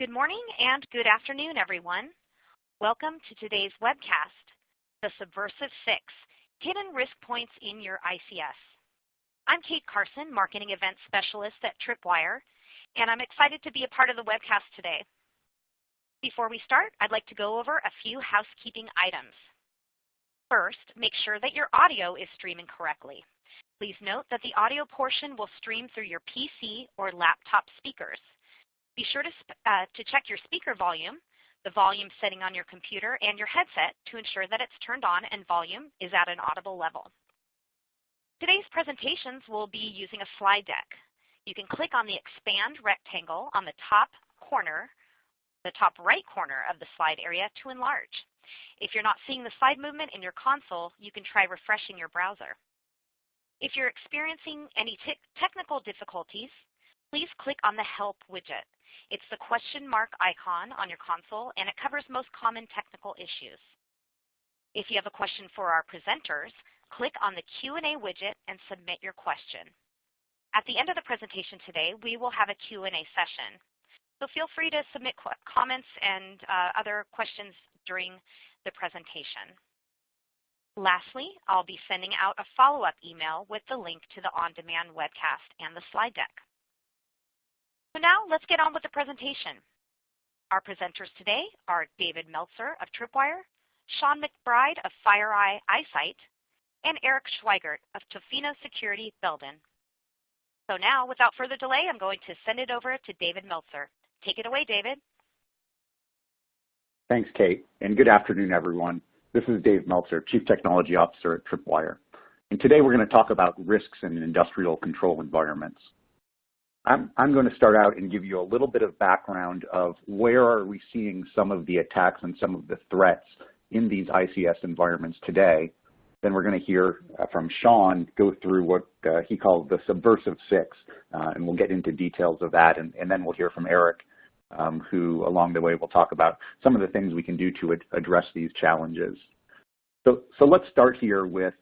Good morning and good afternoon, everyone. Welcome to today's webcast, The Subversive Six, Hidden Risk Points in Your ICS. I'm Kate Carson, Marketing Event Specialist at Tripwire, and I'm excited to be a part of the webcast today. Before we start, I'd like to go over a few housekeeping items. First, make sure that your audio is streaming correctly. Please note that the audio portion will stream through your PC or laptop speakers. Be sure to, uh, to check your speaker volume, the volume setting on your computer, and your headset to ensure that it's turned on and volume is at an audible level. Today's presentations will be using a slide deck. You can click on the expand rectangle on the top corner, the top right corner of the slide area to enlarge. If you're not seeing the slide movement in your console, you can try refreshing your browser. If you're experiencing any technical difficulties, please click on the Help widget. It's the question mark icon on your console, and it covers most common technical issues. If you have a question for our presenters, click on the Q&A widget and submit your question. At the end of the presentation today, we will have a Q&A session. So feel free to submit comments and uh, other questions during the presentation. Lastly, I'll be sending out a follow-up email with the link to the on-demand webcast and the slide deck. So now let's get on with the presentation. Our presenters today are David Meltzer of Tripwire, Sean McBride of FireEye iSIGHT, and Eric Schweigert of Tofino Security Belden. So now, without further delay, I'm going to send it over to David Meltzer. Take it away, David. Thanks, Kate, and good afternoon, everyone. This is Dave Meltzer, Chief Technology Officer at Tripwire. And today we're going to talk about risks in industrial control environments. I'm, I'm going to start out and give you a little bit of background of where are we seeing some of the attacks and some of the threats in these ICS environments today. Then we're going to hear uh, from Sean go through what uh, he called the subversive six, uh, and we'll get into details of that. And, and then we'll hear from Eric, um, who along the way will talk about some of the things we can do to ad address these challenges. So, so let's start here with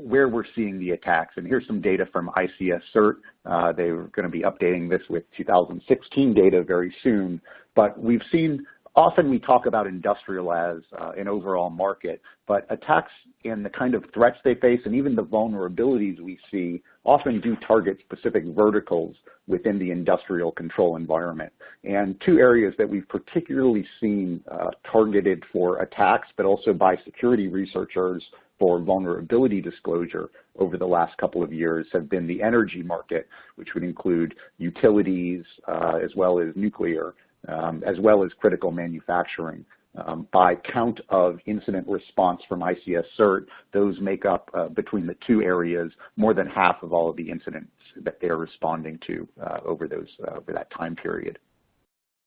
where we're seeing the attacks. And here's some data from ICS CERT. Uh, they're going to be updating this with 2016 data very soon. But we've seen, often we talk about industrial as uh, an overall market, but attacks and the kind of threats they face and even the vulnerabilities we see often do target specific verticals within the industrial control environment. And two areas that we've particularly seen uh, targeted for attacks, but also by security researchers for vulnerability disclosure over the last couple of years have been the energy market, which would include utilities uh, as well as nuclear, um, as well as critical manufacturing. Um, by count of incident response from ICS CERT, those make up uh, between the two areas more than half of all of the incidents that they're responding to uh, over those uh, over that time period.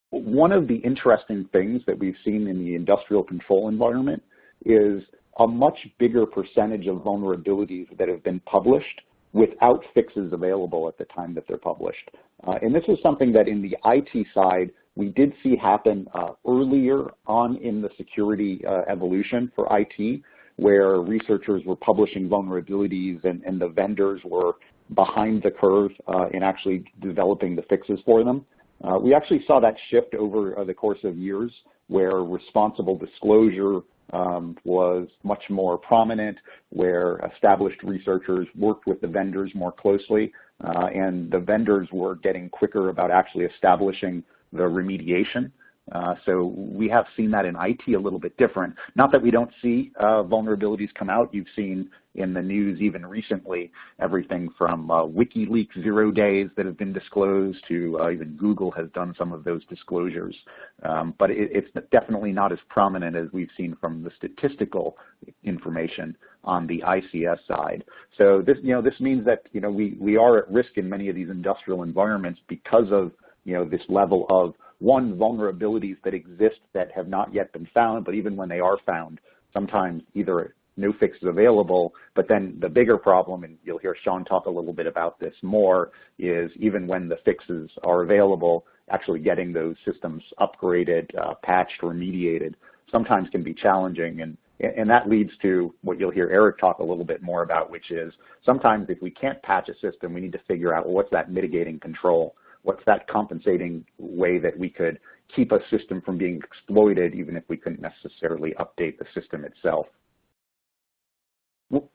One of the interesting things that we've seen in the industrial control environment is a much bigger percentage of vulnerabilities that have been published without fixes available at the time that they're published. Uh, and this is something that in the IT side, we did see happen uh, earlier on in the security uh, evolution for IT, where researchers were publishing vulnerabilities and, and the vendors were behind the curve uh, in actually developing the fixes for them. Uh, we actually saw that shift over uh, the course of years where responsible disclosure um, was much more prominent, where established researchers worked with the vendors more closely, uh, and the vendors were getting quicker about actually establishing the remediation. Uh, so we have seen that in IT a little bit different. Not that we don't see uh, vulnerabilities come out. You've seen in the news even recently everything from uh, WikiLeaks zero days that have been disclosed to uh, even Google has done some of those disclosures. Um, but it, it's definitely not as prominent as we've seen from the statistical information on the ICS side. So this, you know, this means that you know we we are at risk in many of these industrial environments because of you know this level of one, vulnerabilities that exist that have not yet been found, but even when they are found, sometimes either no fix is available, but then the bigger problem, and you'll hear Sean talk a little bit about this more, is even when the fixes are available, actually getting those systems upgraded, uh, patched, remediated sometimes can be challenging. And, and that leads to what you'll hear Eric talk a little bit more about, which is sometimes if we can't patch a system, we need to figure out well, what's that mitigating control what's that compensating way that we could keep a system from being exploited even if we couldn't necessarily update the system itself.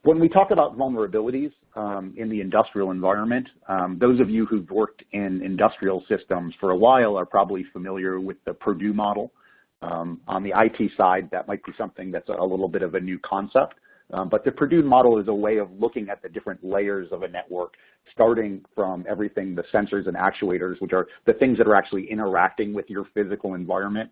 When we talk about vulnerabilities um, in the industrial environment, um, those of you who've worked in industrial systems for a while are probably familiar with the Purdue model. Um, on the IT side, that might be something that's a little bit of a new concept. Um, but the Purdue model is a way of looking at the different layers of a network, starting from everything, the sensors and actuators, which are the things that are actually interacting with your physical environment,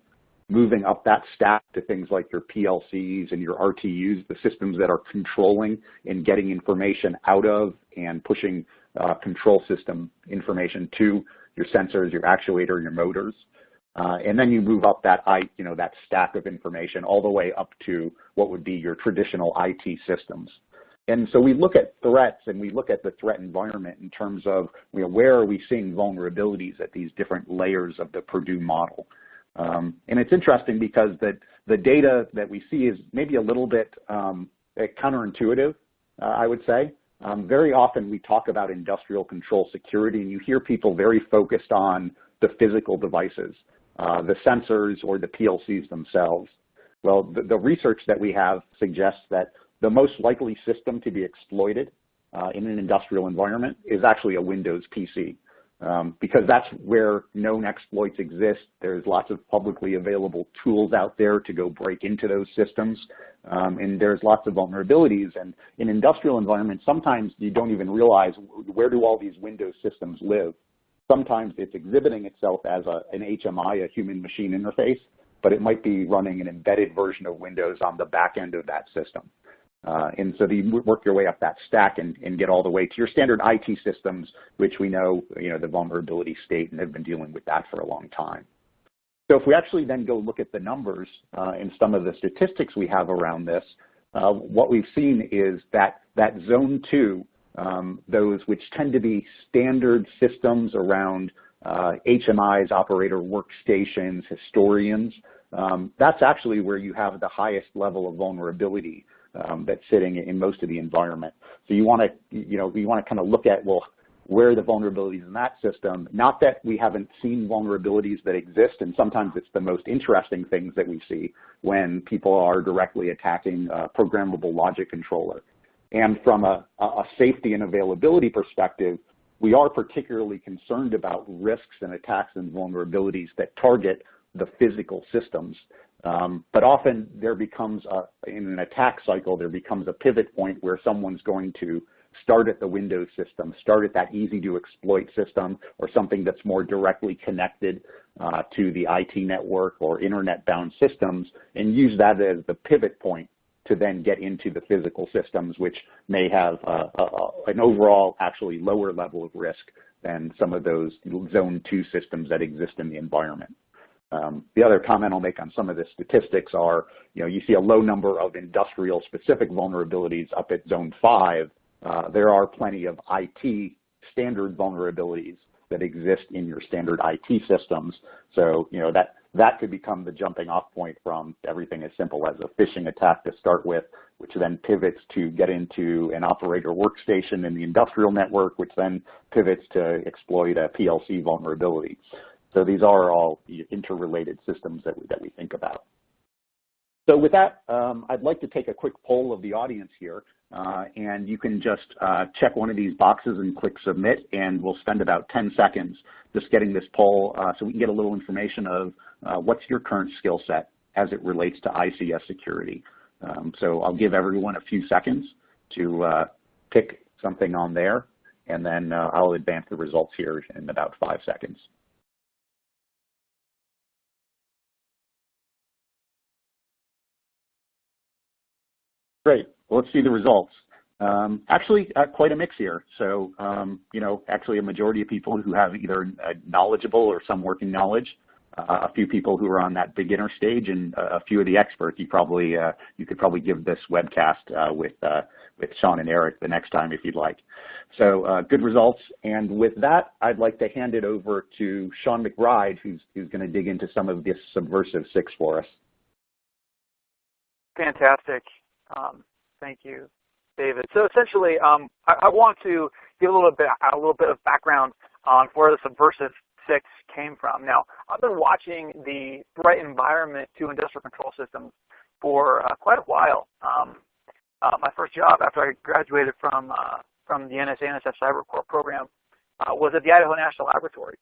moving up that stack to things like your PLCs and your RTUs, the systems that are controlling and getting information out of and pushing uh, control system information to your sensors, your actuator, your motors. Uh, and then you move up that, i you know, that stack of information all the way up to what would be your traditional IT systems. And so we look at threats and we look at the threat environment in terms of you know, where are we seeing vulnerabilities at these different layers of the Purdue model. Um, and it's interesting because the, the data that we see is maybe a little bit um, counterintuitive, uh, I would say. Um, very often we talk about industrial control security and you hear people very focused on the physical devices, uh, the sensors or the PLCs themselves. Well, the, the, research that we have suggests that the most likely system to be exploited uh, in an industrial environment is actually a Windows PC um, because that's where known exploits exist. There's lots of publicly available tools out there to go break into those systems, um, and there's lots of vulnerabilities. And in industrial environments, sometimes you don't even realize where do all these Windows systems live. Sometimes it's exhibiting itself as a, an HMI, a human machine interface, but it might be running an embedded version of Windows on the back end of that system. Uh, and so you work your way up that stack and, and, get all the way to your standard IT systems, which we know, you know, the vulnerability state and have been dealing with that for a long time. So if we actually then go look at the numbers uh, and some of the statistics we have around this, uh, what we've seen is that that zone two, um, those which tend to be standard systems around HMIs, uh, operator workstations, historians, um, that's actually where you have the highest level of vulnerability um, that's sitting in most of the environment. So you want to, you know, you want to kind of look at, well, where are the vulnerabilities in that system? Not that we haven't seen vulnerabilities that exist, and sometimes it's the most interesting things that we see when people are directly attacking a programmable logic controller. And from a, a safety and availability perspective, we are particularly concerned about risks and attacks and vulnerabilities that target the physical systems. Um, but often there becomes, a, in an attack cycle, there becomes a pivot point where someone's going to start at the Windows system, start at that easy to exploit system or something that's more directly connected uh, to the IT network or internet bound systems and use that as the pivot point to then get into the physical systems, which may have uh, uh, an overall actually lower level of risk than some of those zone two systems that exist in the environment. Um, the other comment I'll make on some of the statistics are, you know, you see a low number of industrial specific vulnerabilities up at zone five. Uh, there are plenty of IT standard vulnerabilities that exist in your standard IT systems. So, you know, that, that could become the jumping off point from everything as simple as a phishing attack to start with, which then pivots to get into an operator workstation in the industrial network, which then pivots to exploit a PLC vulnerability. So these are all interrelated systems that we, that we think about. So with that, um, I'd like to take a quick poll of the audience here, uh, and you can just uh, check one of these boxes and click submit, and we'll spend about 10 seconds just getting this poll uh, so we can get a little information of uh, what's your current skill set as it relates to ICS security. Um, so I'll give everyone a few seconds to uh, pick something on there, and then uh, I'll advance the results here in about five seconds. Great. Let's see the results. Um, actually, uh, quite a mix here. So, um, you know, actually a majority of people who have either knowledgeable or some working knowledge, uh, a few people who are on that beginner stage, and a few of the experts. You probably uh, you could probably give this webcast uh, with uh, with Sean and Eric the next time if you'd like. So, uh, good results. And with that, I'd like to hand it over to Sean McBride, who's who's going to dig into some of this subversive six for us. Fantastic. Um, thank you, David. So essentially, um, I, I, want to give a little bit a little bit of background on where the subversive 6 came from. Now, I've been watching the threat environment to industrial control systems for uh, quite a while. Um, uh, my first job after I graduated from uh, from the NSA NSF Cyber Corps program uh, was at the Idaho National Laboratory.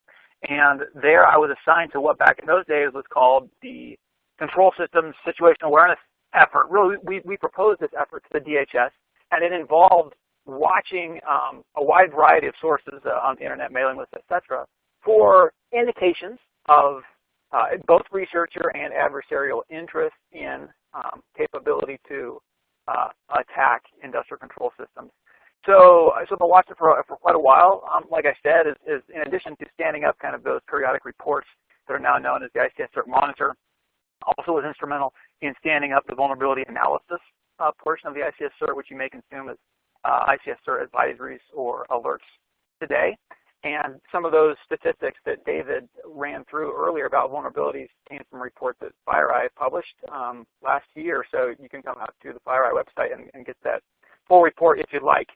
And there I was assigned to what back in those days was called the Control Systems Situational Awareness Effort. Really, we, we proposed this effort to the DHS, and it involved watching um, a wide variety of sources uh, on the internet, mailing lists, etc., for indications of uh, both researcher and adversarial interest in um, capability to uh, attack industrial control systems. So, so I watched it for, for quite a while. Um, like I said, is, is in addition to standing up kind of those periodic reports that are now known as the ICS CERT Monitor, also was instrumental in standing up the vulnerability analysis uh, portion of the ICS CERT, which you may consume as uh, ICS CERT advisories or alerts today. And some of those statistics that David ran through earlier about vulnerabilities came from a report that FireEye published um, last year. So you can come out to the FireEye website and, and get that full report if you'd like.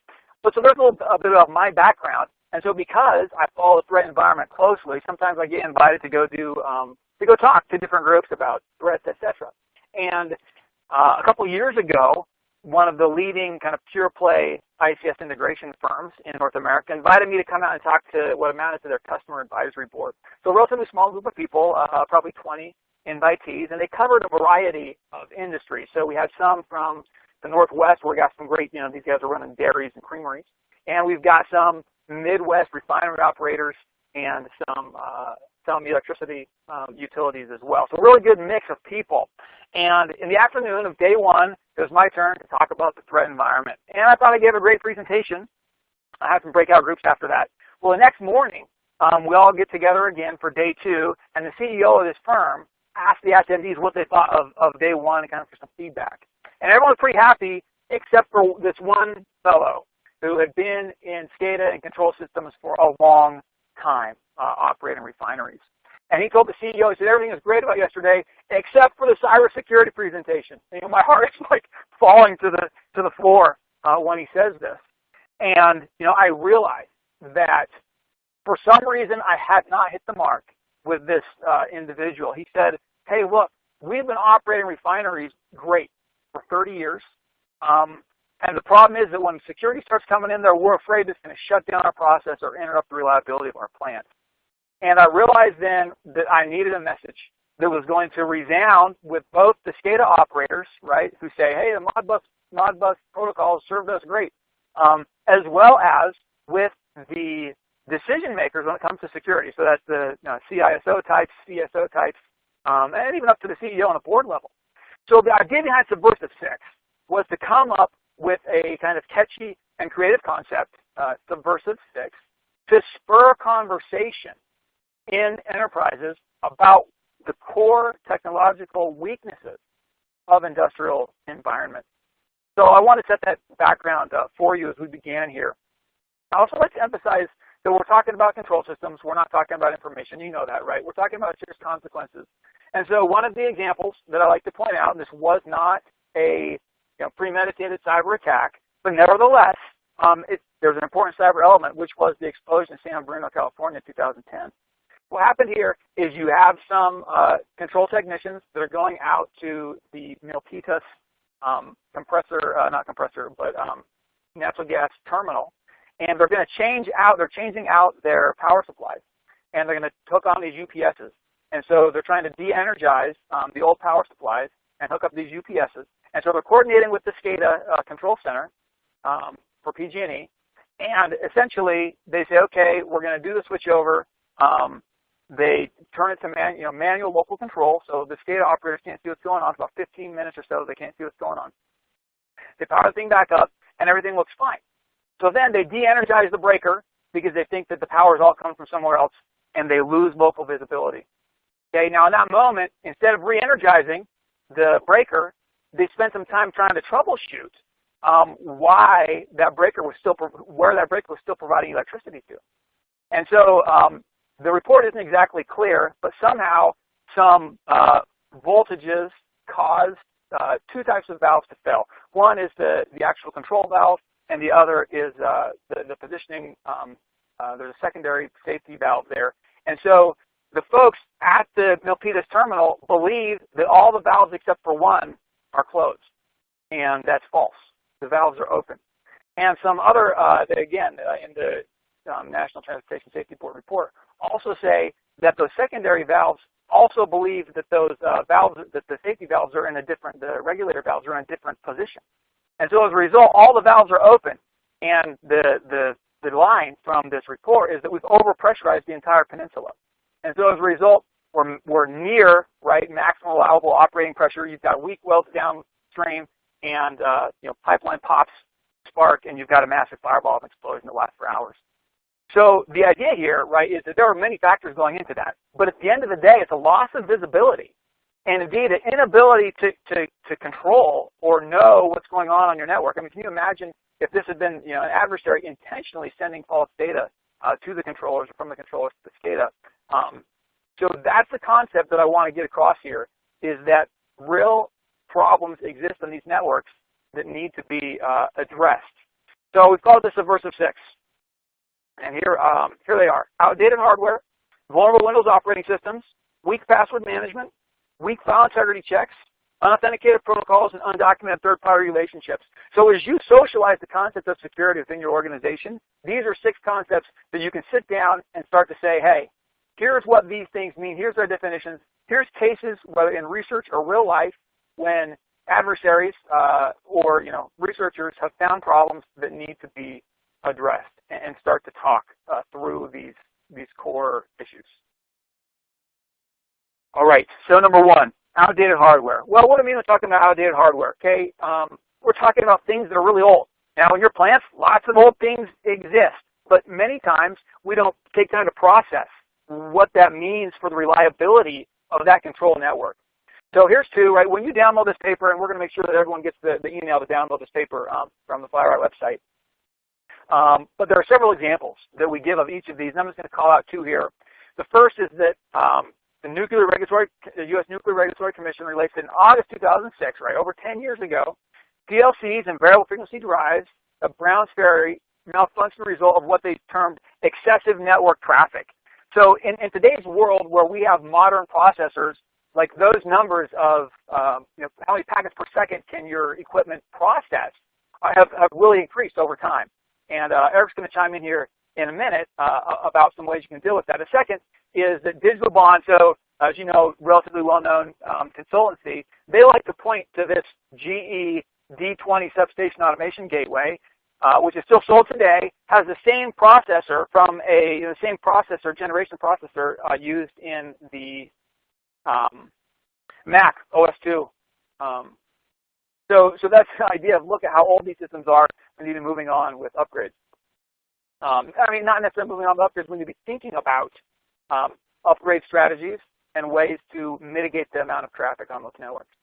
But so there's a little a bit of my background. And so because I follow the threat environment closely, sometimes I get invited to go do um, to go talk to different groups about threats, etc. And uh, a couple years ago, one of the leading kind of pure play ICS integration firms in North America invited me to come out and talk to what amounted to their customer advisory board. So a relatively small group of people, uh, probably 20 invitees, and they covered a variety of industries. So we had some from the Northwest where we got some great, you know, these guys are running dairies and creameries. And we've got some Midwest refinery operators and some uh, some electricity um, utilities as well. So really good mix of people. And in the afternoon of day one, it was my turn to talk about the threat environment. And I thought I gave a great presentation. I had some breakout groups after that. Well, the next morning, um, we all get together again for day two, and the CEO of this firm asked the attendees what they thought of, of day one and kind of for some feedback. And everyone was pretty happy except for this one fellow who had been in SCADA and control systems for a long time uh, operating refineries. And he told the CEO, he said, everything is great about yesterday except for the cybersecurity presentation. You know, my heart is like falling to the, to the floor uh, when he says this. And, you know, I realized that for some reason I had not hit the mark with this uh, individual. He said, hey, look, we've been operating refineries great for 30 years. Um, and the problem is that when security starts coming in there, we're afraid it's going to shut down our process or interrupt the reliability of our plant. And I realized then that I needed a message that was going to resound with both the SCADA operators, right, who say, hey, the Modbus, Modbus protocols served us great, um, as well as with the decision makers when it comes to security. So that's the you know, CISO types, CSO types, um, and even up to the CEO on the board level. So the idea behind Subversive 6 was to come up with a kind of catchy and creative concept, uh, Subversive 6, to spur conversation in enterprises about the core technological weaknesses of industrial environments. So I want to set that background uh, for you as we began here. I also like to emphasize that we're talking about control systems. We're not talking about information. You know that, right? We're talking about serious consequences. And so one of the examples that I like to point out, and this was not a you know, premeditated cyber attack, but nevertheless, um, it, there's an important cyber element, which was the explosion in San Bruno, California in 2010. What happened here is you have some uh, control technicians that are going out to the Milpitas um, compressor, uh, not compressor, but um, natural gas terminal, and they're going to change out, they're changing out their power supplies, and they're going to hook on these UPSs. And so they're trying to de-energize um, the old power supplies and hook up these UPSs. And so they're coordinating with the SCADA uh, control center um, for PG&E. And essentially, they say, okay, we're going to do the switchover. Um, they turn it to man, you know, manual local control, so the SCADA operators can't see what's going on. For about 15 minutes or so, they can't see what's going on. They power the thing back up, and everything looks fine. So then they de-energize the breaker because they think that the power is all coming from somewhere else, and they lose local visibility. Okay, now in that moment, instead of re-energizing the breaker, they spent some time trying to troubleshoot um, why that breaker was still, where that breaker was still providing electricity to. And so um, the report isn't exactly clear, but somehow some uh, voltages caused uh, two types of valves to fail. One is the, the actual control valve, and the other is uh, the, the positioning. Um, uh, there's a secondary safety valve there. And so the folks at the Milpitas terminal believe that all the valves except for one are closed. And that's false. The valves are open. And some other, uh, again, uh, in the um, National Transportation Safety Board report, also say that those secondary valves also believe that those uh, valves, that the safety valves are in a different, the regulator valves are in a different position. And so as a result, all the valves are open. And the, the, the line from this report is that we've overpressurized the entire peninsula. And so as a result, we're, we're near right maximum allowable operating pressure. You've got weak welds downstream, and uh, you know pipeline pops, spark, and you've got a massive fireball of explosion that lasts for hours. So the idea here, right, is that there are many factors going into that. But at the end of the day, it's a loss of visibility. And indeed, an inability to, to, to control or know what's going on on your network. I mean, can you imagine if this had been, you know, an adversary intentionally sending false data uh, to the controllers or from the controllers to the SCADA? Um, so that's the concept that I want to get across here, is that real problems exist on these networks that need to be uh, addressed. So we've called this Subversive 6. And here, um, here they are. Outdated hardware, vulnerable Windows operating systems, weak password management, weak file integrity checks, unauthenticated protocols, and undocumented third-party relationships. So as you socialize the concept of security within your organization, these are six concepts that you can sit down and start to say, hey, here's what these things mean, here's their definitions, here's cases, whether in research or real life, when adversaries uh, or you know researchers have found problems that need to be addressed and start to talk uh, through these these core issues. All right, so number one, outdated hardware. Well, what do I mean when talking about outdated hardware? Okay, um, we're talking about things that are really old. Now, in your plants, lots of old things exist, but many times we don't take time to process what that means for the reliability of that control network. So here's two, right? When you download this paper, and we're going to make sure that everyone gets the, the email to download this paper um, from the FireEye website. Um, but there are several examples that we give of each of these, and I'm just going to call out two here. The first is that um, the Nuclear Regulatory, the U.S. Nuclear Regulatory Commission released in August 2006, right, over 10 years ago, PLCs and variable frequency drives of Browns Ferry malfunction result of what they termed excessive network traffic. So in, in today's world where we have modern processors, like those numbers of um, you know, how many packets per second can your equipment process uh, have, have really increased over time. And uh, Eric's going to chime in here in a minute uh, about some ways you can deal with that. A second is that Digital Bond, so as you know, relatively well-known um, consultancy, they like to point to this GE D20 substation automation gateway, uh, which is still sold today, has the same processor from a you know, same processor generation processor uh, used in the um, Mac OS 2. Um, so, so that's the idea of look at how old these systems are and even moving on with upgrades. Um, I mean, not necessarily moving on with upgrades. We need to be thinking about um, upgrade strategies and ways to mitigate the amount of traffic on those networks.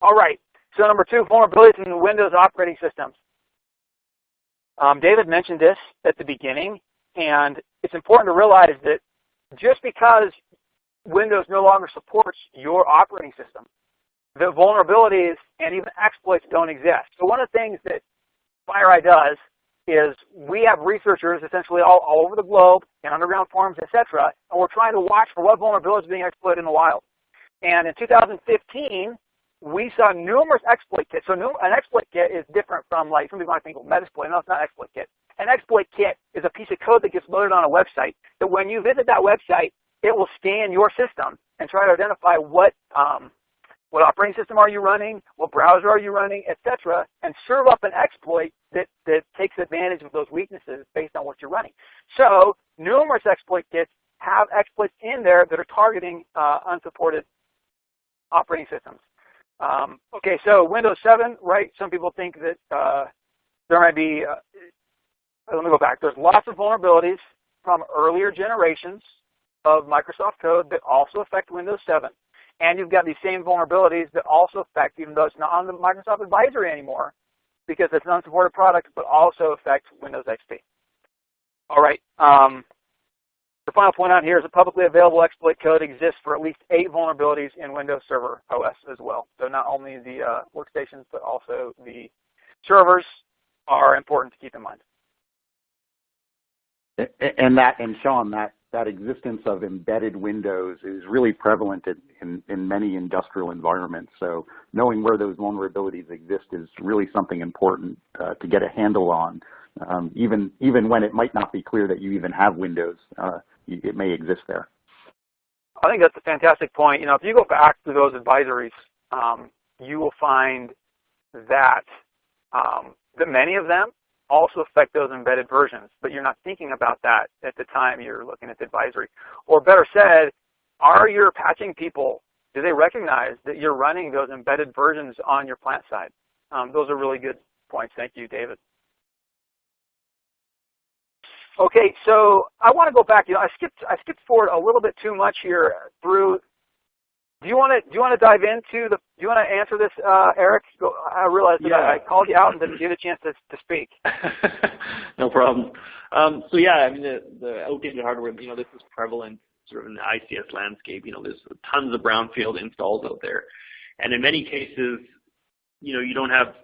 All right. So number two, vulnerabilities in the Windows operating systems. Um, David mentioned this at the beginning, and it's important to realize that just because Windows no longer supports your operating system, the vulnerabilities and even exploits don't exist. So one of the things that FireEye does is we have researchers essentially all, all over the globe in underground forums, etc., and we're trying to watch for what vulnerabilities are being exploited in the wild. And in 2015, we saw numerous exploit kits. So an exploit kit is different from like some people might think, well, Metasploit. No, it's not an exploit kit. An exploit kit is a piece of code that gets loaded on a website that when you visit that website, it will scan your system and try to identify what um, what operating system are you running, what browser are you running, etc., and serve up an exploit that, that takes advantage of those weaknesses based on what you're running. So numerous exploit kits have exploits in there that are targeting uh, unsupported operating systems. Um, okay, so Windows 7, right? Some people think that uh, there might be, uh, let me go back. There's lots of vulnerabilities from earlier generations of Microsoft code that also affect Windows 7. And you've got these same vulnerabilities that also affect, even though it's not on the Microsoft advisory anymore, because it's an unsupported product, but also affect Windows XP. All right. Um, the final point on here is a publicly available exploit code exists for at least eight vulnerabilities in Windows Server OS as well. So not only the uh, workstations, but also the servers are important to keep in mind. And that, and Sean, that that existence of embedded windows is really prevalent in, in, in, many industrial environments. So knowing where those vulnerabilities exist is really something important uh, to get a handle on, um, even, even when it might not be clear that you even have windows, uh, it may exist there. I think that's a fantastic point. You know, if you go back to those advisories, um, you will find that um, that many of them also affect those embedded versions, but you're not thinking about that at the time you're looking at the advisory. Or better said, are your patching people, do they recognize that you're running those embedded versions on your plant side? Um, those are really good points. Thank you, David. Okay, so I want to go back. You know, I skipped I skipped forward a little bit too much here through do you want to do you want to dive into the? Do you want to answer this, uh, Eric? I realized that yeah. I, called you out and didn't give you a chance to, to speak. no problem. Um, so yeah, I mean the, the outdated hardware. You know, this is prevalent sort of in the ICS landscape. You know, there's tons of brownfield installs out there, and in many cases, you know, you don't have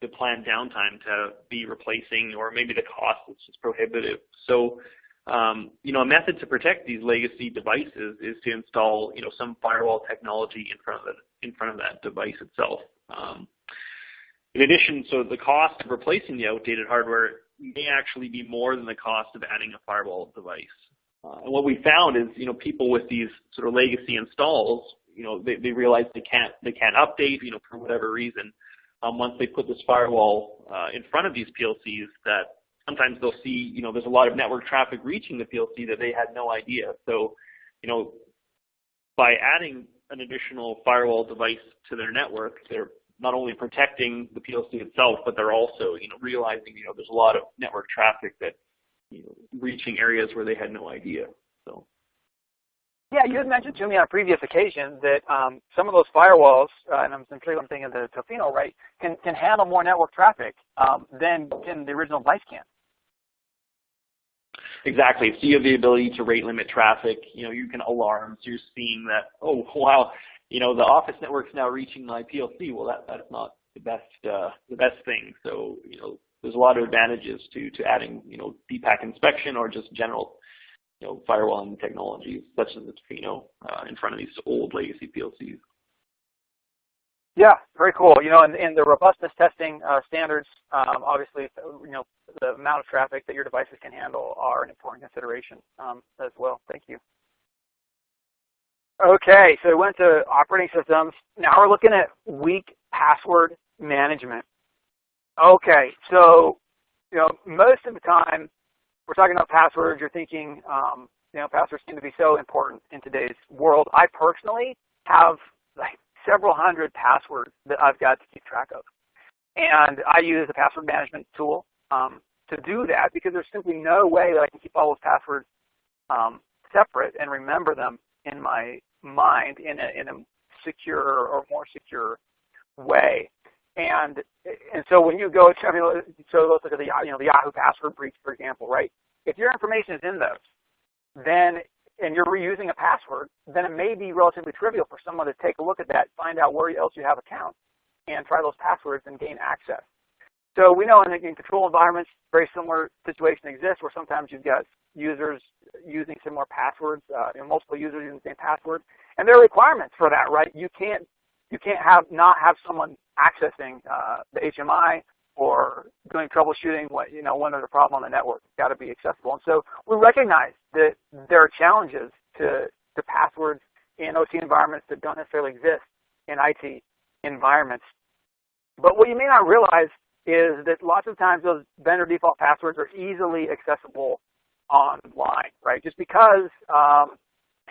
the planned downtime to be replacing, or maybe the cost is just prohibitive. So um, you know, a method to protect these legacy devices is to install, you know, some firewall technology in front of the, in front of that device itself. Um, in addition, so the cost of replacing the outdated hardware may actually be more than the cost of adding a firewall device. Uh, and what we found is, you know, people with these sort of legacy installs, you know, they, they realize they can't they can't update, you know, for whatever reason. Um, once they put this firewall uh, in front of these PLCs, that sometimes they'll see, you know, there's a lot of network traffic reaching the PLC that they had no idea. So, you know, by adding an additional firewall device to their network, they're not only protecting the PLC itself, but they're also, you know, realizing, you know, there's a lot of network traffic that, you know, reaching areas where they had no idea. So. Yeah, you had mentioned to me on a previous occasion that um, some of those firewalls, uh, and I'm, I'm thinking of the Tofino, right, can, can handle more network traffic um, than, than the original device can. Exactly. So you have the ability to rate limit traffic. You know, you can alarm. So you're seeing that, oh, wow, you know, the office network's now reaching my PLC. Well, that, that's not the best, uh, the best thing. So, you know, there's a lot of advantages to, to adding, you know, deep packet inspection or just general, you know, firewalling technologies such as the Tofino uh, in front of these old legacy PLCs. Yeah, very cool. You know, in, in the robustness testing uh, standards, um, obviously, you know, the amount of traffic that your devices can handle are an important consideration um, as well. Thank you. Okay, so we went to operating systems. Now we're looking at weak password management. Okay, so you know, most of the time we're talking about passwords. You're thinking, um, you know, passwords seem to be so important in today's world. I personally have like several hundred passwords that I've got to keep track of. And I use a password management tool um, to do that because there's simply no way that I can keep all those passwords um, separate and remember them in my mind in a, in a secure or more secure way. And and so when you go to, I mean, so let's look at the you know the Yahoo password breach, for example, right? If your information is in those, then and you're reusing a password, then it may be relatively trivial for someone to take a look at that, find out where else you have accounts, and try those passwords and gain access. So we know in, in control environments, very similar situation exists where sometimes you've got users using similar passwords, uh, you know, multiple users using the same password, and there are requirements for that, right? You can't you can't have not have someone accessing uh, the HMI or doing troubleshooting what you know when there's a problem on the network. It's got to be accessible. And so we recognize that there are challenges to to passwords in OT environments that don't necessarily exist in IT environments. But what you may not realize is that lots of times those vendor default passwords are easily accessible online, right? Just because um,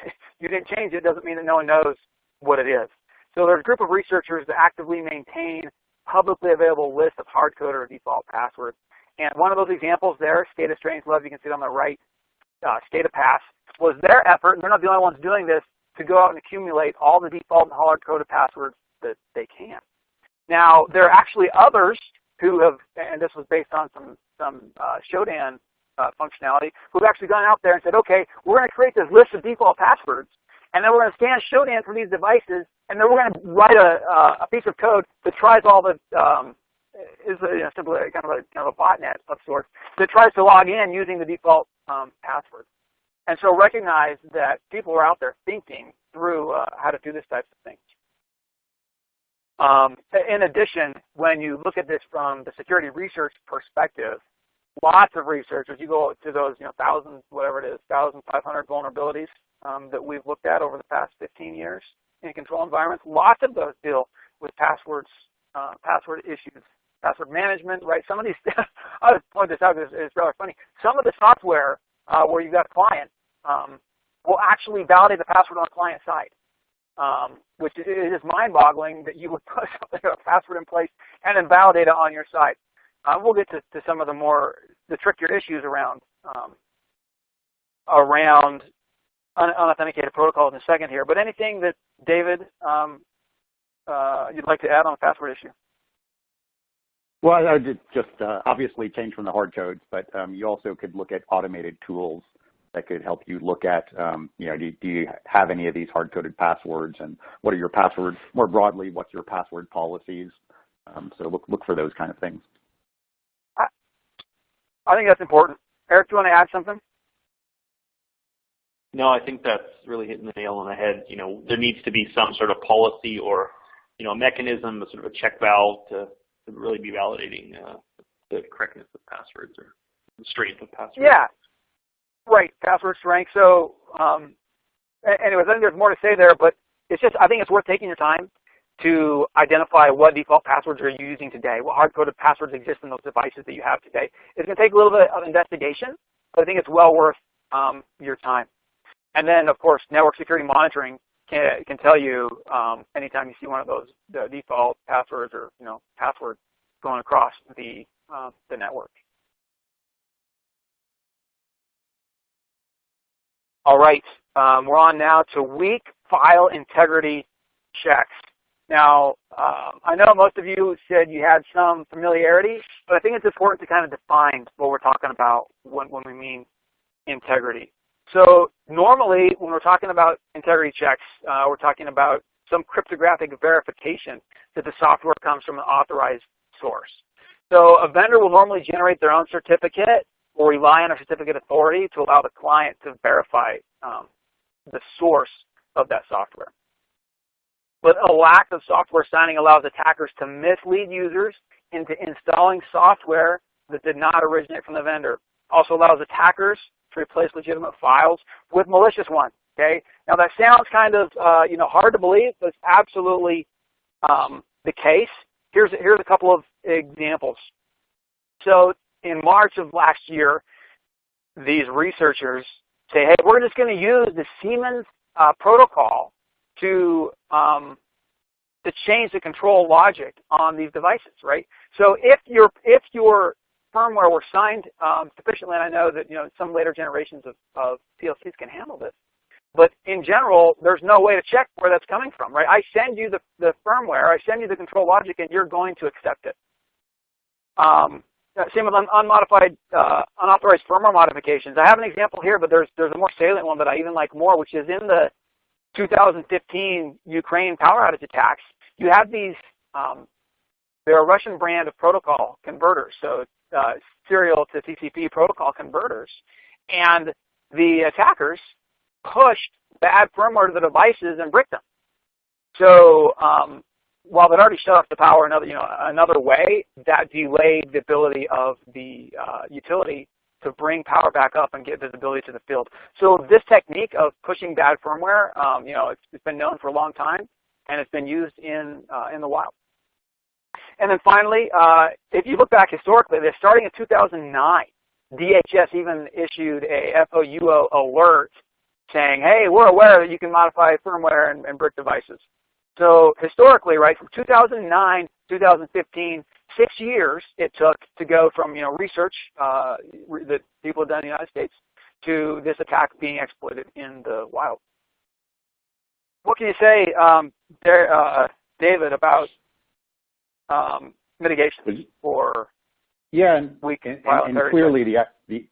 you didn't change it doesn't mean that no one knows what it is. So there's a group of researchers that actively maintain publicly available list of hard-coded or default passwords. And one of those examples there, SCADA StrangeLove, you can see it on the right, uh, of Pass, was their effort, and they're not the only ones doing this, to go out and accumulate all the default and hard-coded passwords that they can. Now, there are actually others who have, and this was based on some, some uh, Shodan uh, functionality, who've actually gone out there and said, okay, we're going to create this list of default passwords, and then we're going to scan Shodan for these devices, and then we're going to write a, uh, a piece of code that tries all the, um, is a, you know, simply kind of a, kind of a botnet of sorts, that tries to log in using the default um, password. And so recognize that people are out there thinking through uh, how to do this type of thing. Um, in addition, when you look at this from the security research perspective, lots of researchers, you go to those, you know, thousands, whatever it is, 1,500 vulnerabilities um, that we've looked at over the past 15 years in control environments, lots of those deal with passwords, uh, password issues, password management, right? Some of these, I'll point this out because it's rather funny. Some of the software uh, where you've got a client um, will actually validate the password on the client side. Um, which is, is mind-boggling that you would put something, a password in place and then validate it on your side. Uh, we'll get to, to, some of the more the trickier issues around um, around un unauthenticated protocols in a second here. But anything that David um, uh, you'd like to add on the password issue? Well, I would just uh, obviously change from the hard codes, but um, you also could look at automated tools that could help you look at, um, you know, do, do, you have any of these hard-coded passwords, and what are your passwords more broadly? What's your password policies? Um, so look look for those kind of things. I, I think that's important. Eric, do you want to add something? No, I think that's really hitting the nail on the head. You know, there needs to be some sort of policy or, you know, a mechanism, a sort of a check valve to, to really be validating uh, the correctness of passwords or the strength of passwords. Yeah, right. Password strength. So, um, anyways, I think there's more to say there, but it's just I think it's worth taking your time to identify what default passwords are you using today, what hard-coded passwords exist in those devices that you have today. It's going to take a little bit of investigation, but I think it's well worth um, your time. And then, of course, network security monitoring can, can tell you um, anytime you see one of those the default passwords or you know passwords going across the uh, the network. All right, um, we're on now to weak file integrity checks. Now, um, I know most of you said you had some familiarity, but I think it's important to kind of define what we're talking about when, when we mean integrity. So normally when we're talking about integrity checks, uh, we're talking about some cryptographic verification that the software comes from an authorized source. So a vendor will normally generate their own certificate or rely on a certificate authority to allow the client to verify um, the source of that software. But a lack of software signing allows attackers to mislead users into installing software that did not originate from the vendor. Also allows attackers to replace legitimate files with malicious ones. Okay. Now that sounds kind of uh, you know hard to believe, but it's absolutely um, the case. Here's here's a couple of examples. So in March of last year, these researchers say, hey, we're just going to use the Siemens uh, protocol to um, to change the control logic on these devices, right? So if your if your firmware were signed um, sufficiently, and I know that you know some later generations of, of PLCs can handle this. But in general, there's no way to check where that's coming from, right? I send you the, the firmware, I send you the control logic, and you're going to accept it. Um, same with un unmodified, uh, unauthorized firmware modifications. I have an example here, but there's there's a more salient one that I even like more, which is in the 2015 Ukraine power outage attacks. You have these um, they're a Russian brand of protocol converters, so uh, serial to TCP protocol converters. And the attackers pushed bad firmware to the devices and bricked them. So um, while they'd already shut off the power another, you know, another way, that delayed the ability of the uh, utility to bring power back up and get visibility to the field. So this technique of pushing bad firmware, um, you know, it's, it's been known for a long time, and it's been used in uh, in the wild. And then finally, uh, if you look back historically, they're starting in 2009. DHS even issued a FOUO alert saying, hey, we're aware that you can modify firmware and, and brick devices. So historically, right, from 2009 to 2015, six years it took to go from you know research uh, that people have done in the United States to this attack being exploited in the wild. What can you say, um, there, uh, David, about um, mitigation for yeah, and, and, and, and clearly the, the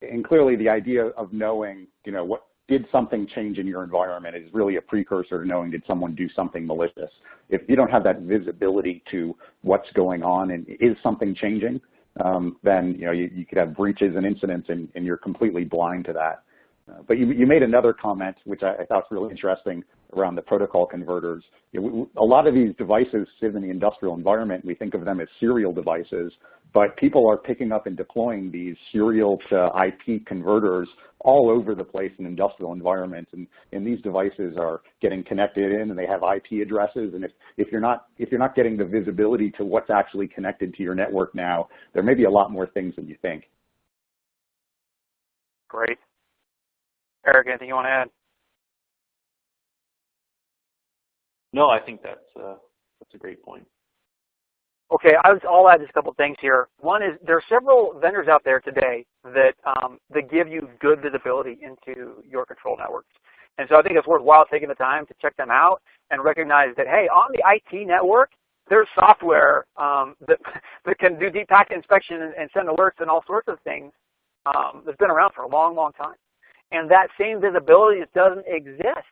and clearly the idea of knowing, you know, what did something change in your environment is really a precursor to knowing did someone do something malicious. If you don't have that visibility to what's going on and is something changing, um, then you know you, you, could have breaches and incidents and, and you're completely blind to that. Uh, but you, you made another comment, which I, I thought was really interesting around the protocol converters. You know, we, a lot of these devices sit in the industrial environment. We think of them as serial devices, but people are picking up and deploying these serial to IP converters all over the place in industrial environments. And, and these devices are getting connected in and they have IP addresses. And if, if, you're not, if you're not getting the visibility to what's actually connected to your network now, there may be a lot more things than you think. Great. Eric, anything you want to add? No, I think that's uh, that's a great point. Okay, I will add just a couple things here. One is there are several vendors out there today that um, that give you good visibility into your control networks. And so I think it's worthwhile taking the time to check them out and recognize that, hey, on the IT network, there's software um, that, that can do deep packet inspection and, and, send alerts and all sorts of things um, that's been around for a long, long time. And that same visibility doesn't exist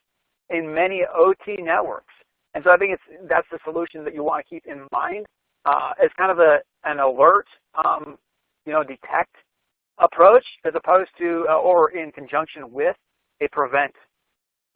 in many OT networks. And so I think it's that's the solution that you want to keep in mind uh, as kind of a an alert, um, you know, detect approach as opposed to uh, or in conjunction with a prevent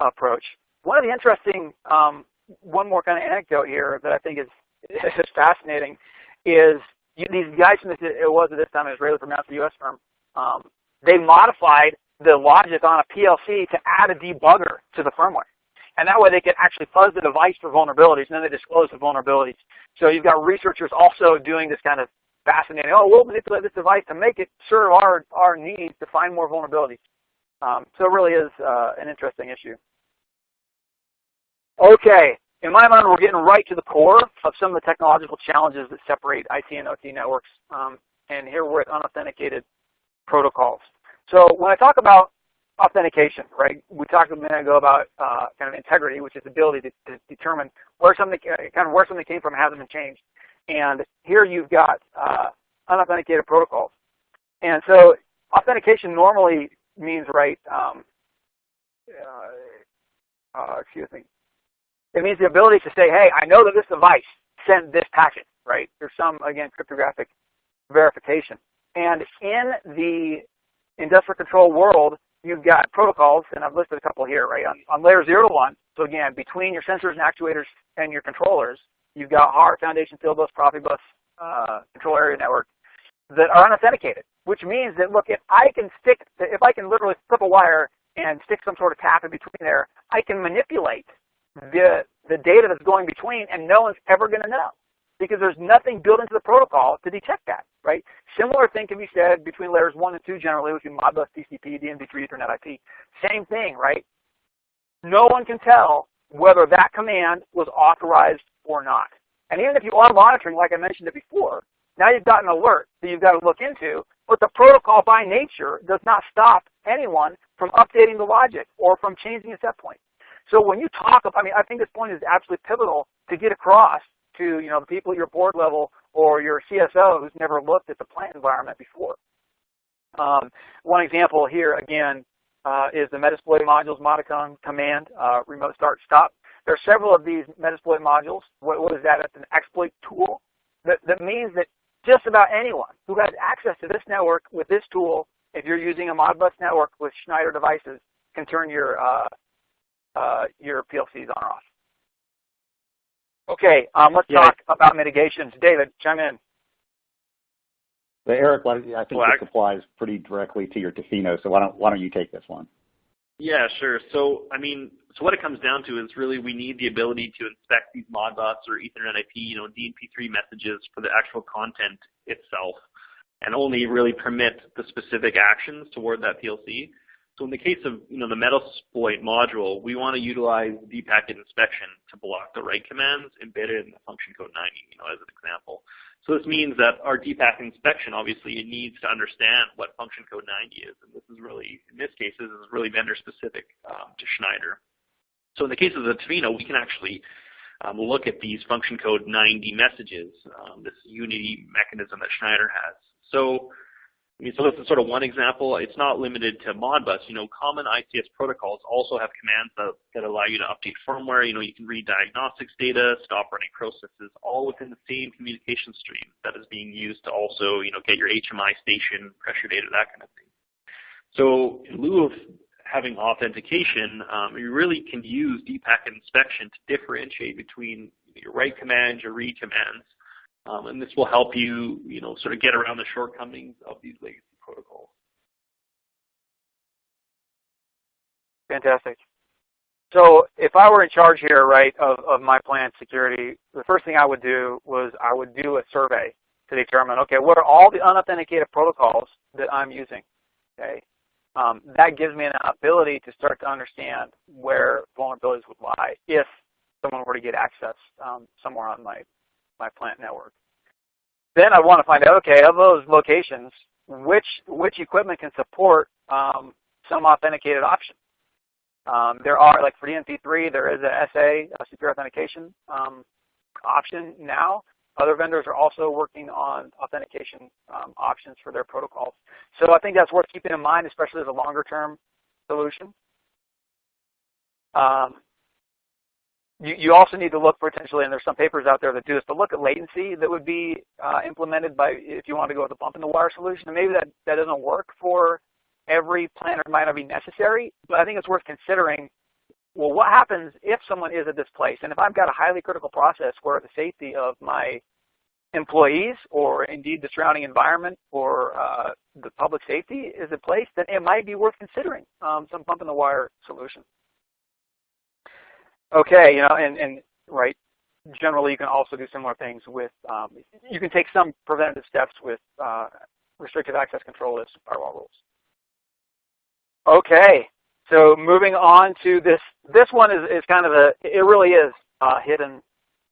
approach. One of the interesting, um, one more kind of anecdote here that I think is is fascinating is you, these guys from this, it was at this time an Israeli it's a U.S. firm. Um, they modified the logic on a PLC to add a debugger to the firmware. And that way they can actually fuzz the device for vulnerabilities, and then they disclose the vulnerabilities. So you've got researchers also doing this kind of fascinating, oh, we'll manipulate this device to make it serve our, our needs to find more vulnerabilities. Um, so it really is uh, an interesting issue. Okay, in my mind, we're getting right to the core of some of the technological challenges that separate IT and OT networks. Um, and here we're at unauthenticated protocols. So when I talk about authentication, right? We talked a minute ago about uh, kind of integrity, which is the ability to, to, determine where something uh, kind of where something came from, hasn't been changed. And here you've got uh, unauthenticated protocols. And so authentication normally means, right? Um, uh, uh, excuse me. It means the ability to say, hey, I know that this device sent this packet, right? There's some again cryptographic verification. And in the industrial control world, you've got protocols, and I've listed a couple here, right? On, on layer 0 to 1, so again, between your sensors and actuators and your controllers, you've got HART Foundation, Fieldbus, Profibus, uh, control area network that are unauthenticated, which means that, look, if I can stick, if I can literally flip a wire and stick some sort of tap in between there, I can manipulate the, the data that's going between, and no one's ever going to know because there's nothing built into the protocol to detect that, right? Similar thing can be said between layers 1 and 2 generally, which would be Modbus, TCP, DNP3, Ethernet IP. Same thing, right? No one can tell whether that command was authorized or not. And even if you are monitoring, like I mentioned it before, now you've got an alert that you've got to look into, but the protocol by nature does not stop anyone from updating the logic or from changing a set point. So when you talk, about, I mean, I think this point is absolutely pivotal to get across to you know the people at your board level or your CSO who's never looked at the plant environment before. Um, one example here again uh, is the Metasploit modules Modicon command, uh, remote start stop. There are several of these Metasploit modules. What, what is that? It's an exploit tool that, that means that just about anyone who has access to this network with this tool, if you're using a Modbus network with Schneider devices, can turn your uh, uh your PLCs on or off. Okay, um, let's yeah. talk about mitigations. David, chime in. So Eric, I think well, this applies pretty directly to your Tofino, so why don't, why don't you take this one? Yeah, sure. So, I mean, so what it comes down to is really we need the ability to inspect these Modbus or Ethernet IP, you know, DNP3 messages for the actual content itself, and only really permit the specific actions toward that PLC. So in the case of you know the Metasploit module, we want to utilize deep packet inspection to block the write commands embedded in the function code 90, you know, as an example. So this means that our packet inspection obviously needs to understand what function code 90 is, and this is really, in this case, this is really vendor specific um, to Schneider. So in the case of the Tofino, we can actually um, look at these function code 90 messages, um, this unity mechanism that Schneider has. So I mean, so this is sort of one example. It's not limited to Modbus. You know, common ICS protocols also have commands that, that allow you to update firmware. You know, you can read diagnostics data, stop running processes, all within the same communication stream that is being used to also, you know, get your HMI station, pressure data, that kind of thing. So in lieu of having authentication, um, you really can use deep-packet inspection to differentiate between your write commands, your read commands, um, and this will help you, you know, sort of get around the shortcomings of these legacy protocols. Fantastic. So if I were in charge here, right, of, of my plant security, the first thing I would do was I would do a survey to determine, okay, what are all the unauthenticated protocols that I'm using? Okay, um, that gives me an ability to start to understand where vulnerabilities would lie if someone were to get access um, somewhere on my, my plant network. Then I want to find out, okay, of those locations, which, which equipment can support um, some authenticated option. Um, there are, like for DNP3, there is a SA, a secure authentication um, option now. Other vendors are also working on authentication um, options for their protocols. So I think that's worth keeping in mind, especially as a longer term solution. Um, you, you, also need to look potentially, and there's some papers out there that do this, but look at latency that would be uh, implemented by if you want to go with a bump in the wire solution. And maybe that, that doesn't work for every planner might not be necessary, but I think it's worth considering, well, what happens if someone is at this place? And if I've got a highly critical process where the safety of my employees or indeed the surrounding environment or uh, the public safety is at place, then it might be worth considering um, some bump in the wire solution. Okay, you know, and, and right, generally you can also do similar things with, um, you can take some preventative steps with uh, restricted access control lists firewall rules. Okay, so moving on to this, this one is, is kind of a, it really is a hidden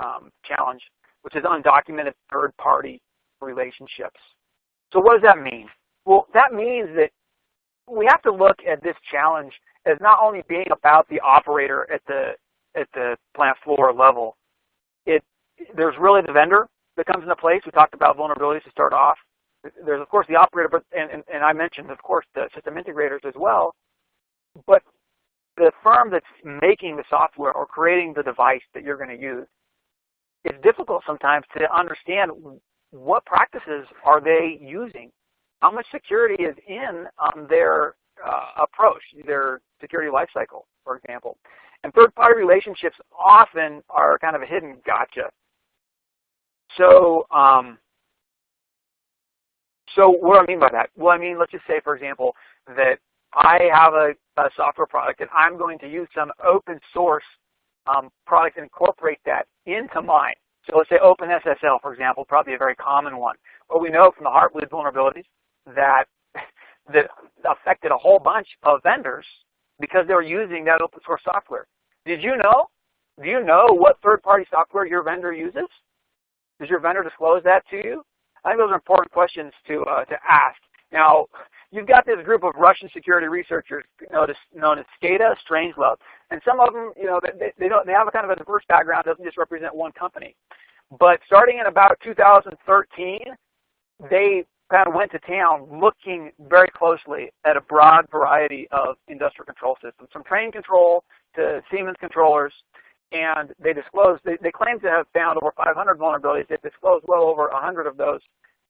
um, challenge, which is undocumented third-party relationships. So what does that mean? Well, that means that we have to look at this challenge as not only being about the operator at the at the plant floor level. It there's really the vendor that comes into place. We talked about vulnerabilities to start off there's of course the operator, but and, and, and I mentioned of course the system integrators as well. But the firm that's making the software or creating the device that you're going to use, it's difficult sometimes to understand what practices are they using, how much security is in um, their uh, approach, their security lifecycle, for example. And third-party relationships often are kind of a hidden gotcha. So um, so what do I mean by that? Well, I mean, let's just say, for example, that I have a, a software product and I'm going to use some open source um, product and incorporate that into mine. So let's say OpenSSL, for example, probably a very common one. Well, we know from the Heartbleed vulnerabilities that that affected a whole bunch of vendors because they were using that open source software. Did you know? Do you know what third-party software your vendor uses? Does your vendor disclose that to you? I think those are important questions to uh, to ask. Now, you've got this group of Russian security researchers known as, SCADA, StrangeLove, and some of them, you know, they, they don't they have a kind of a diverse background. Doesn't just represent one company. But starting in about 2013, they kind of went to town looking very closely at a broad variety of industrial control systems, from train control to Siemens controllers and they disclosed, they, they claim to have found over 500 vulnerabilities. They've disclosed well over 100 of those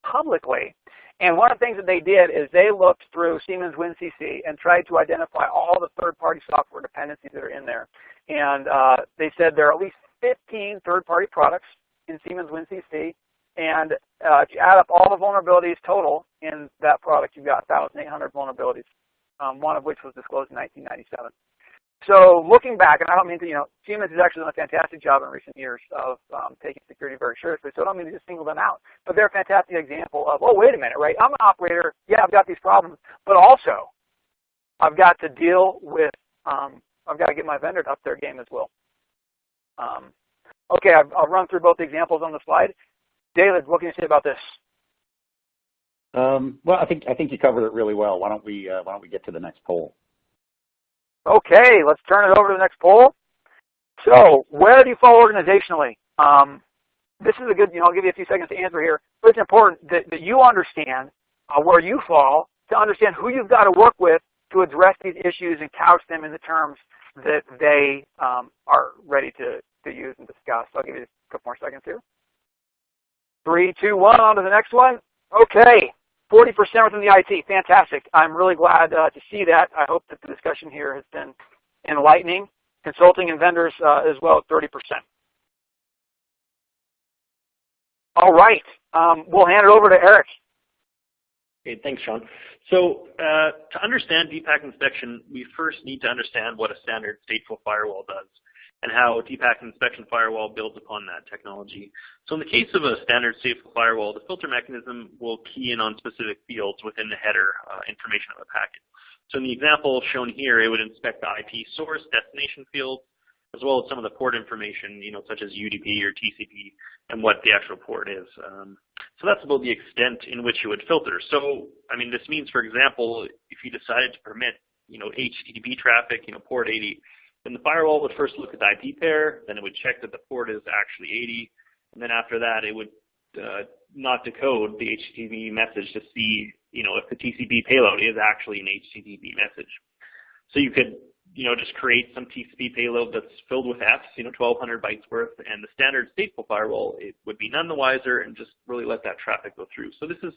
publicly. And one of the things that they did is they looked through Siemens WinCC and tried to identify all the third-party software dependencies that are in there. And uh, they said there are at least 15 third-party products in Siemens WinCC. And uh, if you add up all the vulnerabilities total in that product, you've got 1,800 vulnerabilities, um, one of which was disclosed in 1997. So looking back, and I don't mean to, you know, Siemens has actually done a fantastic job in recent years of um, taking security very seriously, so I don't mean to just single them out. But they're a fantastic example of, oh, wait a minute, right? I'm an operator. Yeah, I've got these problems, but also I've got to deal with, um, I've got to get my vendor to up their game as well. Um, okay, I've, I'll run through both examples on the slide. David, what can you say about this? Um, well, I think I think you covered it really well. Why don't we uh, Why don't we get to the next poll? Okay, let's turn it over to the next poll. So, where do you fall organizationally? Um, this is a good, you know, I'll give you a few seconds to answer here, but it's important that, that you understand uh, where you fall to understand who you've got to work with to address these issues and couch them in the terms that they um, are ready to, to use and discuss. So I'll give you a couple more seconds here. Three, two, one, on to the next one. Okay. 40% within the IT. Fantastic. I'm really glad uh, to see that. I hope that the discussion here has been enlightening. Consulting and vendors uh, as well at 30%. All right. Um, we'll hand it over to Eric. Okay, thanks, Sean. So uh, to understand deep packet inspection, we first need to understand what a standard stateful firewall does and how deep packet inspection firewall builds upon that technology. So in the case of a standard stateful firewall, the filter mechanism will key in on specific fields within the header uh, information of a packet. So in the example shown here, it would inspect the IP source destination fields, as well as some of the port information, you know, such as UDP or TCP, and what the actual port is. Um, so that's about the extent in which it would filter. So, I mean, this means, for example, if you decided to permit, you know, HTTP traffic, you know, port 80, then the firewall would first look at the IP pair, then it would check that the port is actually 80, and then after that it would uh, not decode the HTTP message to see, you know, if the TCP payload is actually an HTTP message. So you could, you know, just create some TCP payload that's filled with Fs, you know, 1200 bytes worth, and the standard stateful firewall it would be none the wiser and just really let that traffic go through. So this is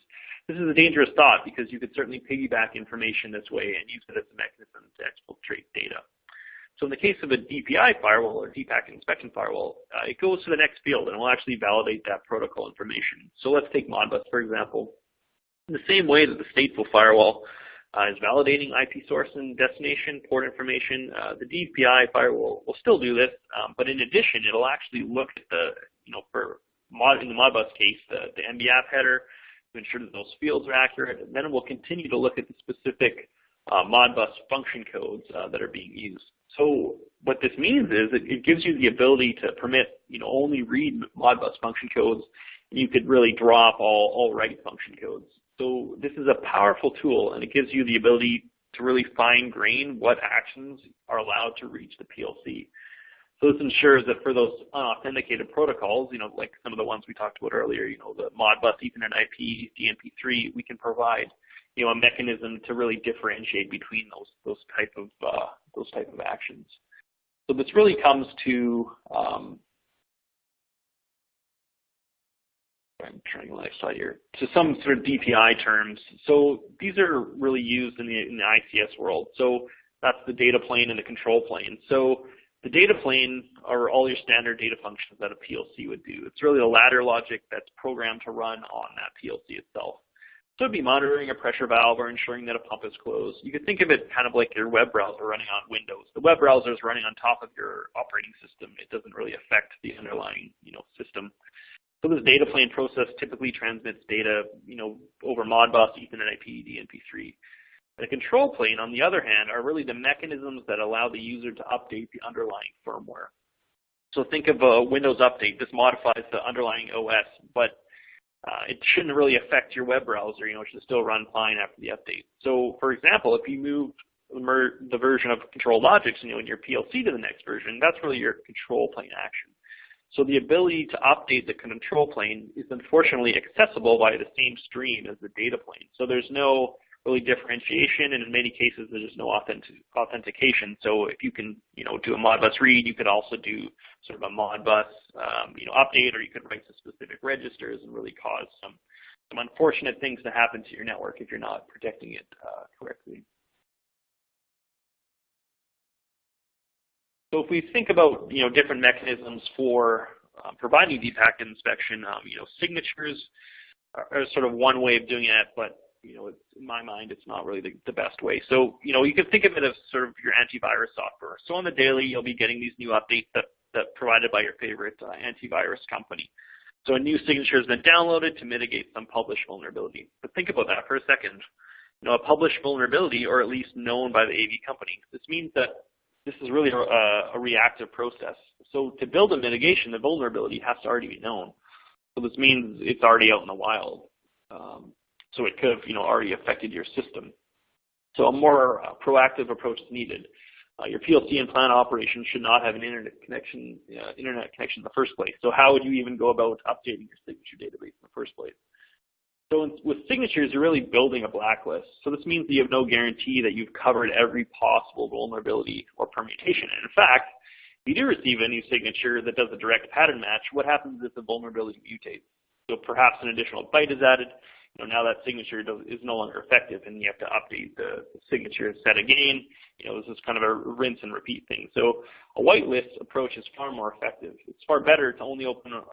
this is a dangerous thought because you could certainly piggyback information this way and use it as a mechanism to exfiltrate data. So in the case of a DPI firewall or deep packet inspection firewall, uh, it goes to the next field and will actually validate that protocol information. So let's take Modbus, for example. In the same way that the stateful firewall uh, is validating IP source and destination port information, uh, the DPI firewall will still do this, um, but in addition, it'll actually look at the, you know, for mod, in the Modbus case, the, the MBAP header to ensure that those fields are accurate, and then it will continue to look at the specific uh, Modbus function codes uh, that are being used. So what this means is it, it gives you the ability to permit, you know, only read Modbus function codes. And you could really drop all, all write function codes. So this is a powerful tool, and it gives you the ability to really fine grain what actions are allowed to reach the PLC. So this ensures that for those unauthenticated protocols, you know, like some of the ones we talked about earlier, you know, the Modbus, Ethernet IP, DNP3, we can provide you know, a mechanism to really differentiate between those those type of uh, those type of actions. So this really comes to um, I'm trying to slide here to some sort of DPI terms. So these are really used in the in the ICS world. So that's the data plane and the control plane. So the data plane are all your standard data functions that a PLC would do. It's really the ladder logic that's programmed to run on that PLC itself. So it'd be monitoring a pressure valve or ensuring that a pump is closed. You could think of it kind of like your web browser running on Windows. The web browser is running on top of your operating system. It doesn't really affect the underlying, you know, system. So this data plane process typically transmits data, you know, over Modbus, Ethernet IP, DNP3. The control plane, on the other hand, are really the mechanisms that allow the user to update the underlying firmware. So think of a Windows update. This modifies the underlying OS, but uh, it shouldn't really affect your web browser. You know, it should still run fine after the update. So, for example, if you move the version of ControlLogix, you know, in your PLC to the next version, that's really your control plane action. So the ability to update the control plane is unfortunately accessible via the same stream as the data plane. So there's no really differentiation, and in many cases there's just no authentic, authentication. So if you can, you know, do a Modbus read, you could also do sort of a Modbus, um, you know, update, or you could write to specific registers and really cause some some unfortunate things to happen to your network if you're not protecting it uh, correctly. So if we think about, you know, different mechanisms for uh, providing deep packet inspection, um, you know, signatures are, are sort of one way of doing it, but you know, in my mind, it's not really the, the, best way. So, you know, you can think of it as sort of your antivirus software. So on the daily, you'll be getting these new updates that, that provided by your favorite uh, antivirus company. So a new signature has been downloaded to mitigate some published vulnerability. But think about that for a second. You know, a published vulnerability, or at least known by the AV company. This means that this is really a, a reactive process. So to build a mitigation, the vulnerability has to already be known. So this means it's already out in the wild. Um, so it could have you know, already affected your system. So a more uh, proactive approach is needed. Uh, your PLC and plant operation should not have an internet connection, uh, internet connection in the first place. So how would you even go about updating your signature database in the first place? So in, with signatures, you're really building a blacklist. So this means that you have no guarantee that you've covered every possible vulnerability or permutation. And in fact, if you do receive a new signature that does a direct pattern match, what happens if the vulnerability mutates? So perhaps an additional byte is added, know, now that signature is no longer effective and you have to update the signature set again. You know, this is kind of a rinse and repeat thing. So a whitelist approach is far more effective. It's far better to only open up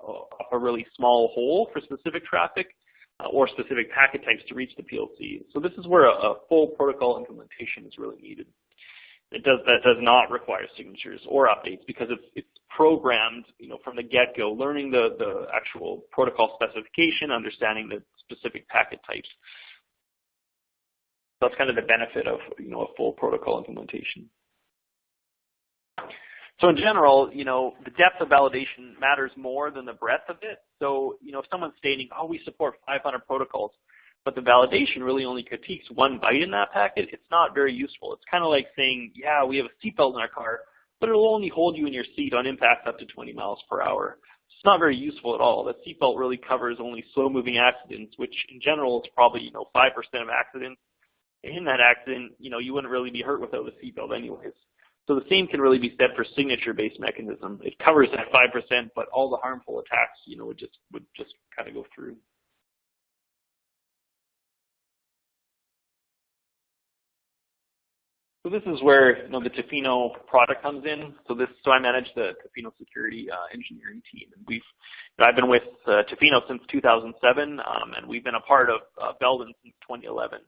a, really small hole for specific traffic uh, or specific packet types to reach the PLC. So this is where a, a full protocol implementation is really needed. It does that does not require signatures or updates because it's, it's programmed, you know, from the get-go, learning the, the actual protocol specification, understanding the specific packet types. That's kind of the benefit of, you know, a full protocol implementation. So in general, you know, the depth of validation matters more than the breadth of it. So, you know, if someone's stating, oh, we support 500 protocols, but the validation really only critiques one byte in that packet, it's not very useful. It's kind of like saying, yeah, we have a seatbelt in our car, but it'll only hold you in your seat on impact up to 20 miles per hour. It's not very useful at all. The seatbelt really covers only slow-moving accidents, which in general is probably, you know, 5% of accidents. In that accident, you know, you wouldn't really be hurt without a seatbelt anyways. So the same can really be said for signature-based mechanism. It covers that 5%, but all the harmful attacks, you know, would just would just kind of go through. So this is where you know the Tofino product comes in. So this, so I manage the Tofino security uh, engineering team, and we've you know, I've been with uh, Tofino since 2007, um, and we've been a part of uh, Belden since 2011.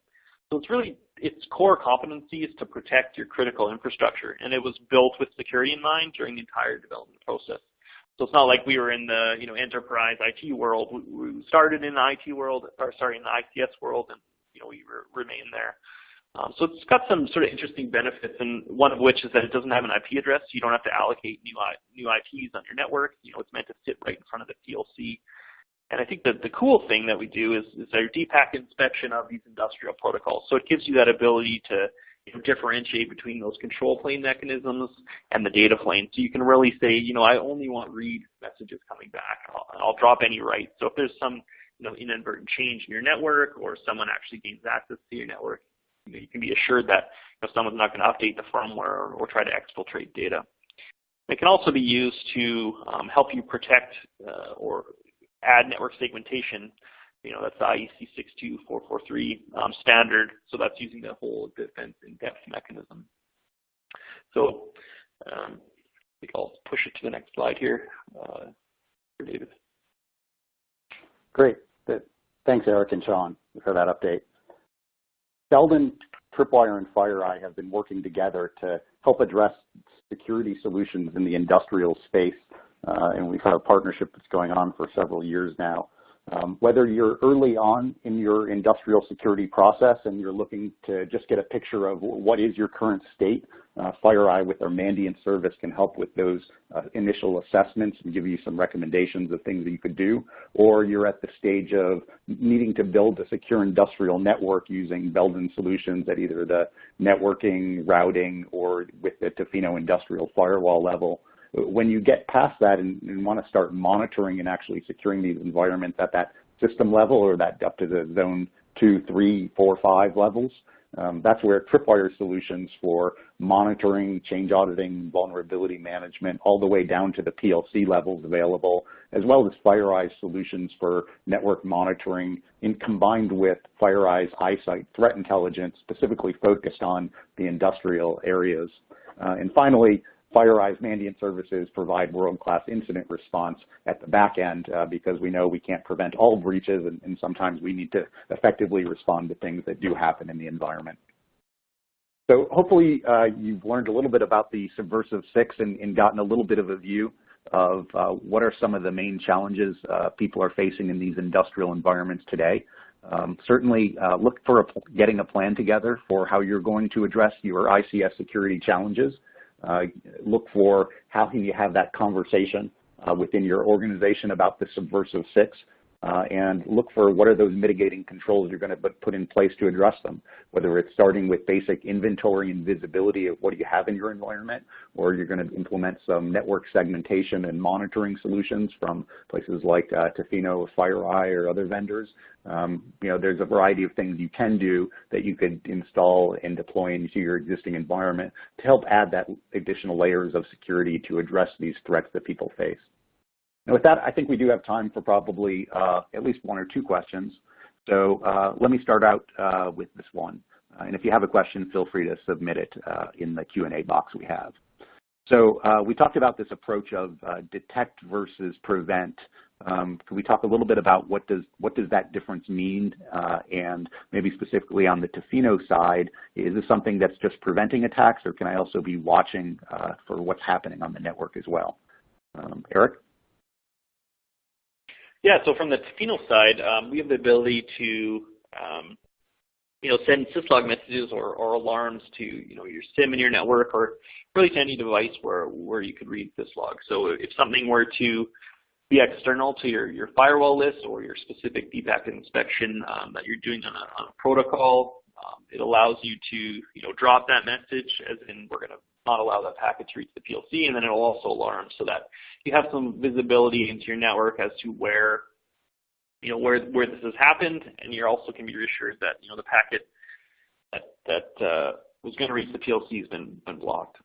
So it's really its core competency is to protect your critical infrastructure, and it was built with security in mind during the entire development process. So it's not like we were in the you know enterprise IT world. We, started in the IT world, or sorry, in the ICS world, and you know we re remain there. Um, so it's got some sort of interesting benefits, and one of which is that it doesn't have an IP address. So you don't have to allocate new, new IPs on your network. You know, it's meant to sit right in front of the PLC. And I think that the cool thing that we do is, is our deep packet inspection of these industrial protocols. So it gives you that ability to you know, differentiate between those control plane mechanisms and the data plane. So you can really say, you know, I only want read messages coming back. I'll, I'll drop any write. So if there's some you know, inadvertent change in your network or someone actually gains access to your network, you, know, you can be assured that you know, someone's not going to update the firmware or, or, try to exfiltrate data. It can also be used to um, help you protect uh, or add network segmentation. You know, that's the IEC 62443 um, standard. So that's using the whole defense in-depth mechanism. So um, I think I'll push it to the next slide here uh, David. Great. Thanks, Eric and Sean, for that update. Belden, Tripwire, and FireEye have been working together to help address security solutions in the industrial space, uh, and we've had a partnership that's going on for several years now. Um, whether you're early on in your industrial security process and you're looking to just get a picture of what is your current state, uh, FireEye with our Mandiant service can help with those uh, initial assessments and give you some recommendations of things that you could do. Or you're at the stage of needing to build a secure industrial network using Belden solutions at either the networking, routing, or with the Tofino industrial firewall level when you get past that and, and want to start monitoring and actually securing these environments at that system level or that up to the zone two, three, four, five levels, um, that's where Tripwire solutions for monitoring, change auditing, vulnerability management, all the way down to the PLC levels available, as well as FireEye solutions for network monitoring in combined with FireEye's iSIGHT threat intelligence specifically focused on the industrial areas. Uh, and finally, FireEye's Mandiant services provide world-class incident response at the back end uh, because we know we can't prevent all breaches and, and, sometimes we need to effectively respond to things that do happen in the environment. So hopefully uh, you've learned a little bit about the Subversive 6 and, and gotten a little bit of a view of uh, what are some of the main challenges uh, people are facing in these industrial environments today. Um, certainly uh, look for a, getting a plan together for how you're going to address your ICS security challenges. Uh, look for how can you have that conversation uh, within your organization about the subversive six uh, and look for what are those mitigating controls you're going to put in place to address them, whether it's starting with basic inventory and visibility of what you have in your environment, or you're going to implement some network segmentation and monitoring solutions from places like uh, Tofino, FireEye, or other vendors. Um, you know, there's a variety of things you can do that you could install and deploy into your existing environment to help add that additional layers of security to address these threats that people face. With that, I think we do have time for probably uh, at least one or two questions. So uh, let me start out uh, with this one. Uh, and if you have a question, feel free to submit it uh, in the Q&A box we have. So uh, we talked about this approach of detect versus prevent. Um, can we talk a little bit about what does what does that difference mean, and maybe specifically on the Tofino side, is this something that's just preventing attacks, or can I also be watching for what's happening on the network as well? Um, Eric? Yeah, so from the Tofino side, um, we have the ability to um, you know, send syslog messages or, or alarms to, you know, your SIEM in your network or really to any device where, where you could read syslog. So if something were to be external to your, your firewall list or your specific packet inspection um, that you're doing on a, on a protocol, um, it allows you to, you know, drop that message as in we're going to not allow that packet to reach the PLC, and then it'll also alarm so that you have some visibility into your network as to where you know, where, where this has happened, and you also can be reassured that, you know, the packet that, that uh, was going to reach the PLC has been, been blocked.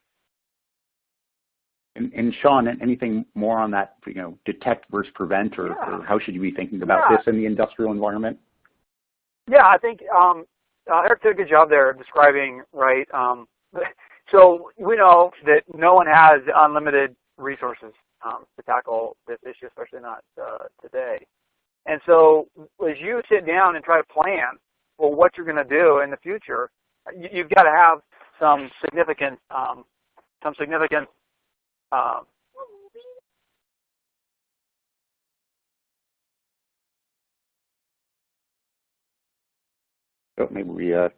And, and, Sean, anything more on that, you know, detect versus prevent, or, yeah. or how should you be thinking about yeah. this in the industrial environment? Yeah, I think um, uh, Eric did a good job there describing, right, um, so we know that no one has unlimited resources um, to tackle this issue, especially not uh, today. And so as you sit down and try to plan for what you're going to do in the future, you, have got to have some significant, um, some significant uh, Oh, maybe we uh,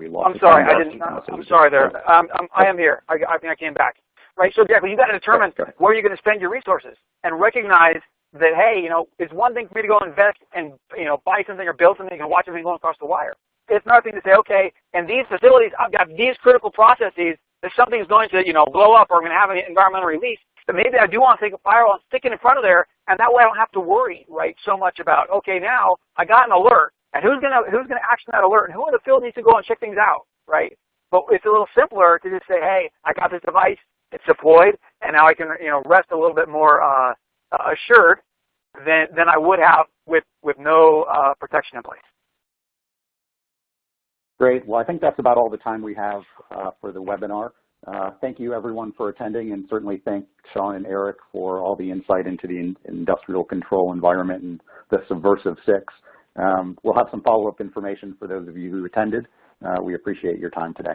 we lost. I'm sorry, I didn't. I'm, sorry there. Um, I'm, I am here. I, I think I came back. Right. So exactly, you got to determine where you're going to spend your resources and recognize that hey, you know, it's one thing for me to go invest and you know buy something or build something and watch everything going across the wire. It's another thing to say, okay, in these facilities, I've got these critical processes. If something's going to you know blow up or I'm going to have an environmental release, then maybe I do want to take a firewall and stick it in front of there, and that way I don't have to worry right so much about okay now I got an alert and who's gonna who's gonna action that alert and who in the field needs to go and check things out, right? But it's a little simpler to just say, hey, I got this device, it's deployed, and now I can you know rest a little bit more uh, assured than, than I would have with, with no uh, protection in place. Great. Well, I think that's about all the time we have uh, for the webinar. Uh, thank you everyone for attending and certainly thank Sean and Eric for all the insight into the in industrial control environment and the Subversive 6. Um, we'll have some follow-up information for those of you who attended. Uh, we appreciate your time today.